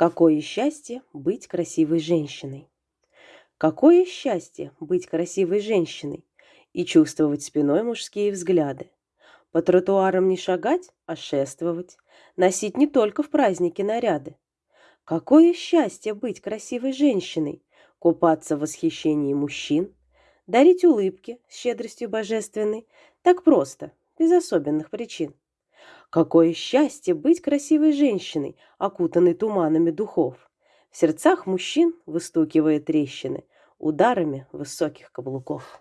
Какое счастье быть красивой женщиной! Какое счастье быть красивой женщиной и чувствовать спиной мужские взгляды. По тротуарам не шагать, а шествовать, носить не только в праздники наряды. Какое счастье быть красивой женщиной, купаться в восхищении мужчин, дарить улыбки с щедростью божественной, так просто, без особенных причин. Какое счастье быть красивой женщиной, окутанной туманами духов. В сердцах мужчин выстукивая трещины ударами высоких каблуков.